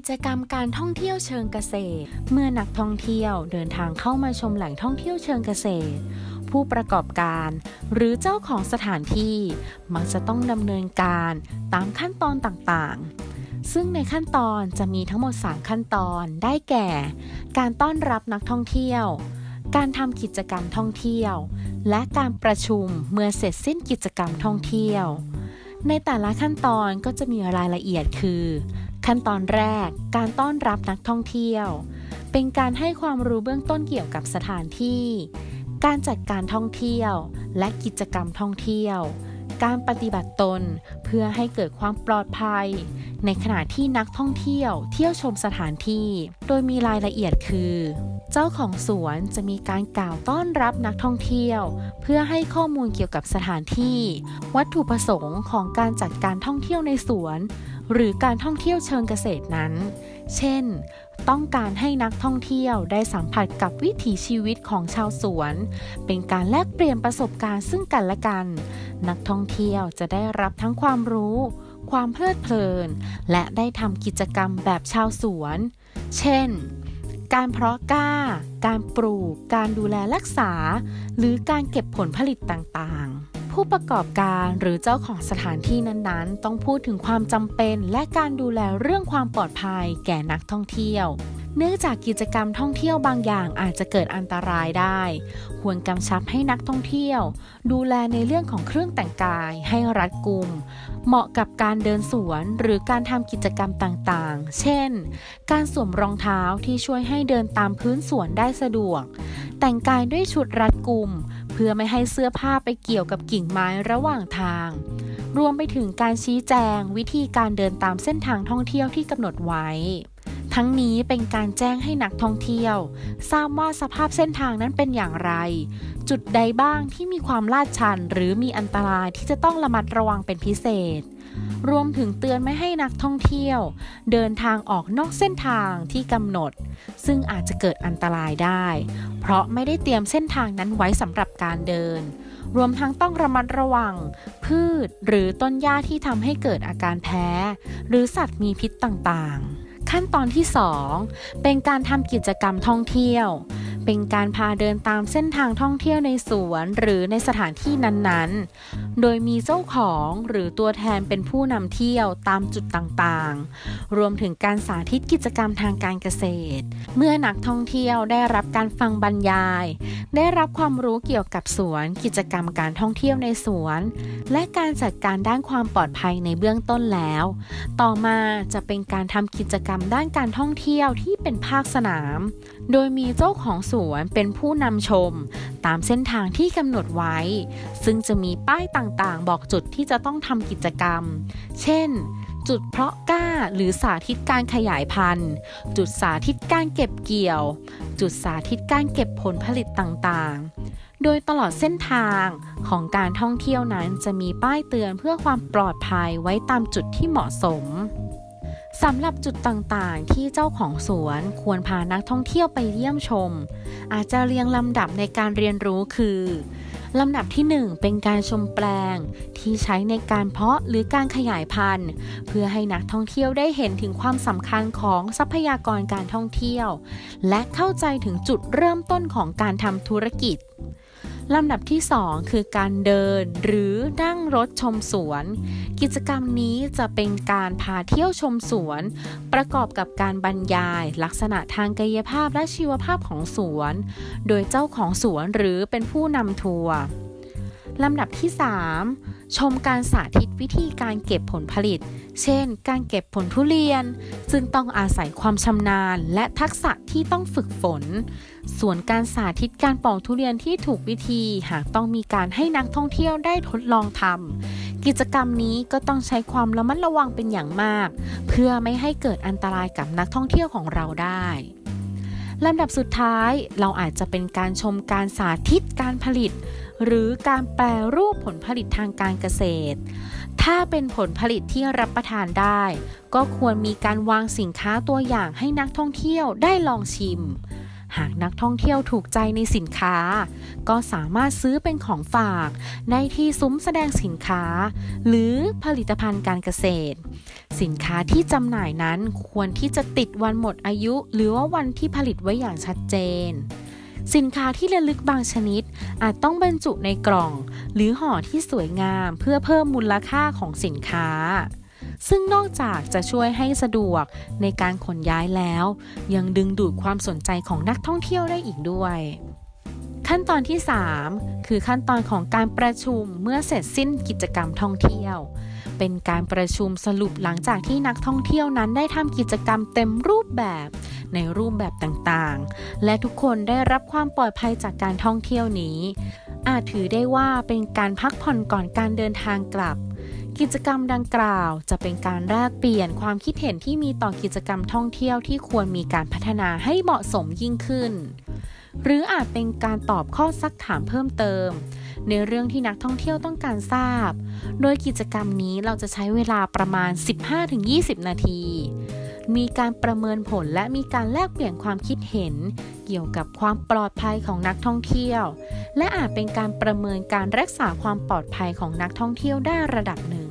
กิจกรรมการท่องเที่ยวเชิงเกษตร เมื่อนักท่องเที่ยวเดินทางเข้ามาชมแหล่งท่องเที่ยวเชิงเกษตร ผู้ประกอบการ หรือเจ้าของสถานที่มักจะต้องดำเนินการตามขั้นตอนต่างๆ ซึ่งในขั้นตอนจะมีทั้งหมด 3 ขั้นตอนได้แก่ การต้อนรับนักท่องเที่ยว การทำกิจกรรมท่องเที่ยว และการประชุมเมื่อเสร็จสิ้นกิจกรรมท่องเที่ยวในแต่ละขั้นตอนก็จะมีรายละเอียดคือ ขั้นตอนแรก การต้อนรับนักท่องเที่ยว เป็นการให้ความรู้เบื้องต้นเกี่ยวกับสถานที่ การจัดการท่องเที่ยว และกิจกรรมท่องเที่ยว การปฏิบัติตนเพื่อให้เกิดความปลอดภัย ในขณะที่นักท่องเที่ยว เที่ยวชมสถานที่ โดยมีรายละเอียดคือ เจ้าของสวนจะมีการกล่าวต้อนรับนักท่องเที่ยว เพื่อให้ข้อมูลเกี่ยวกับสถานที่ วัตถุประสงค์ของการจัดการท่องเที่ยวในสวน หรือการท่องเที่ยวเชิงเกษตรนั้น เช่น ต้องการให้นักท่องเที่ยวได้สัมผัสกับวิถีชีวิตของชาวสวน เป็นการแลกเปลี่ยนประสบการณ์ซึ่งกันและกัน นักท่องเที่ยวจะได้รับทั้งความรู้ ความเพลิดเพลิน และได้ทำกิจกรรมแบบชาวสวน เช่น การเพาะกล้า การปลูก การดูแลรักษา หรือการเก็บผลผลิตต่างๆ ผู้ประกอบการหรือเจ้าของสถานที่นั้นๆ ต้องพูดถึงความจำเป็น และการดูแลเรื่องความปลอดภัยแก่นักท่องเที่ยว เนื่องจากกิจกรรมท่องเที่ยวบางอย่างอาจจะเกิดอันตรายได้ ควรกำชับให้นักท่องเที่ยว ดูแลในเรื่องของเครื่องแต่งกายให้รัดกุม เหมาะกับการเดินสวนหรือการทำกิจกรรมต่างๆ เช่น การสวมรองเท้าที่ช่วยให้เดินตามพื้นสวนได้สะดวก แต่งกายด้วยชุดรัดกุม พื่อไม่ให้เสื้อผ้าไปเกี่ยวกับกิ่งไม้ระหว่างทาง รวมไปถึงการชี้แจงวิธีการเดินตามเส้นทางท่องเที่ยวที่กำหนดไว้ ทั้งนี้เป็นการแจ้งให้นักท่องเที่ยว ทราบว่าสภาพเส้นทางนั้นเป็นอย่างไร จุดใดบ้างที่มีความลาดชัน หรือมีอันตรายที่จะต้องระมัดระวังเป็นพิเศษ รวมถึงเตือนไม่ให้นักท่องเที่ยว เดินทางออกนอกเส้นทางที่กำหนด ซึ่งอาจจะเกิดอันตรายได้ เพราะไม่ได้เตรียมเส้นทางนั้นไว้สำหรับการเดิน รวมทั้งต้องระมัดระวัง พืชหรือต้นหญ้าที่ทำให้เกิดอาการแพ้ หรือสัตว์มีพิษต่างๆ ขั้นตอนที่ 2 เป็นการทำกิจกรรมท่องเที่ยว เป็นการพาเดินตามเส้นทางท่องเที่ยวในสวนหรือในสถานที่นั้นๆ โดยมีเจ้าของหรือตัวแทนเป็นผู้นำเที่ยวตามจุดต่างๆ รวมถึงการสาธิตกิจกรรมทางการเกษตร เมื่อนักท่องเที่ยวได้รับการฟังบรรยาย ได้รับความรู้เกี่ยวกับสวน กิจกรรมการท่องเที่ยวในสวน และการจัดการด้านความปลอดภัยในเบื้องต้นแล้ว ต่อมาจะเป็นการทำกิจกรรมด้านการท่องเที่ยวที่เป็นภาคสนาม โดยมีเจ้าของสวนเป็นผู้นำชม ตามเส้นทางที่กำหนดไว้ ซึ่งจะมีป้ายต่างๆ บอกจุดที่จะต้องทำกิจกรรม เช่น จุดเพาะกล้าหรือสาธิตการขยายพันธุ์ จุดสาธิตการเก็บเกี่ยว จุดสาธิตการเก็บผลผลิตต่างๆ โดยตลอดเส้นทางของการท่องเที่ยวนั้นจะมีป้ายเตือนเพื่อความปลอดภัยไว้ตามจุดที่เหมาะสมำหรับจุดต่างๆ ที่เจ้าของสวนควรพานักท่องเที่ยวไปเยี่ยมชม อาจจะเรียงลำดับในการเรียนรู้คือลำดับที่ 1 เป็นการชมแปลง ที่ใช้ในการเพาะหรือการขยายพันธุ์ เพื่อให้นักท่องเที่ยวได้เห็นถึงความสำคัญของทรัพยากรการท่องเที่ยว และเข้าใจถึงจุดเริ่มต้นของการทำธุรกิจ ลำดับที่ 2 คือการเดินหรือนั่งรถชมสวน กิจกรรมนี้จะเป็นการพาเที่ยวชมสวน ประกอบกับการบรรยาย ลักษณะทางกายภาพและชีวภาพของสวน โดยเจ้าของสวนหรือเป็นผู้นำทัวร์ลำดับที่ 3 ชมการสาธิตวิธีการเก็บผลผลิต เช่น การเก็บผลทุเรียน ซึ่งต้องอาศัยความชำนาญ และทักษะที่ต้องฝึกฝน ส่วนการสาธิตการปอกทุเรียนที่ถูกวิธีหากต้องมีการให้นักท่องเที่ยวได้ทดลองทำกิจกรรมนี้ก็ต้องใช้ความระมัดระวังเป็นอย่างมาก เพื่อไม่ให้เกิดอันตรายกับนักท่องเที่ยวของเราได้ลำดับสุดท้ายเราอาจจะเป็นการชมการสาธิตการผลิต หรือการแปรรูปผลผลิตทางการเกษตร ถ้าเป็นผลผลิตที่รับประทานได้ ก็ควรมีการวางสินค้าตัวอย่างให้นักท่องเที่ยวได้ลองชิม หากนักท่องเที่ยวถูกใจในสินค้า ก็สามารถซื้อเป็นของฝากในที่ซุ้มแสดงสินค้า หรือผลิตภัณฑ์การเกษตร สินค้าที่จำหน่ายนั้นควรที่จะติดวันหมดอายุ หรือว่าวันที่ผลิตไว้อย่างชัดเจน สินค้าที่ระลึกบางชนิด อาจต้องบรรจุในกล่อง หรือห่อที่สวยงามเพื่อเพิ่มมูลค่าของสินค้า ซึ่งนอกจากจะช่วยให้สะดวกในการขนย้ายแล้ว ยังดึงดูดความสนใจของนักท่องเที่ยวได้อีกด้วยขั้นตอนที่ 3 คือขั้นตอนของการประชุมเมื่อเสร็จสิ้นกิจกรรมท่องเที่ยว เป็นการประชุมสรุปหลังจากที่นักท่องเที่ยวนั้นได้ทำกิจกรรมเต็มรูปแบบ ในรูปแบบต่างๆ และทุกคนได้รับความปลอดภัยจากการท่องเที่ยวนี้ อาจถือได้ว่าเป็นการพักผ่อนก่อนการเดินทางกลับ กิจกรรมดังกล่าวจะเป็นการแลกเปลี่ยนความคิดเห็นที่มีต่อกิจกรรมท่องเที่ยวที่ควรมีการพัฒนาให้เหมาะสมยิ่งขึ้น หรืออาจเป็นการตอบข้อซักถามเพิ่มเติมในเรื่องที่นักท่องเที่ยวต้องการทราบ โดยกิจกรรมนี้เราจะใช้เวลาประมาณ 15-20 นาที มีการประเมินผลและมีการแลกเปลี่ยนความคิดเห็น เกี่ยวกับความปลอดภัยของนักท่องเที่ยว และอาจเป็นการประเมินการรักษาความปลอดภัยของนักท่องเที่ยวได้ระดับหนึ่ง